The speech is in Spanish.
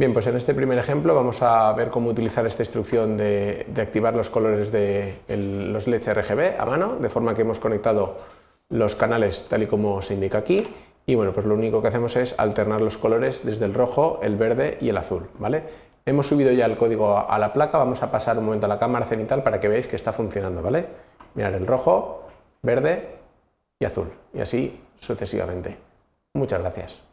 Bien, pues en este primer ejemplo vamos a ver cómo utilizar esta instrucción de, activar los colores de los LEDs RGB a mano, de forma que hemos conectado los canales tal y como se indica aquí y bueno, pues lo único que hacemos es alternar los colores desde el rojo, el verde y el azul, ¿vale? Hemos subido ya el código a la placa, vamos a pasar un momento a la cámara cenital para que veáis que está funcionando, ¿vale? Mirad el rojo, verde y azul, y así sucesivamente. Muchas gracias.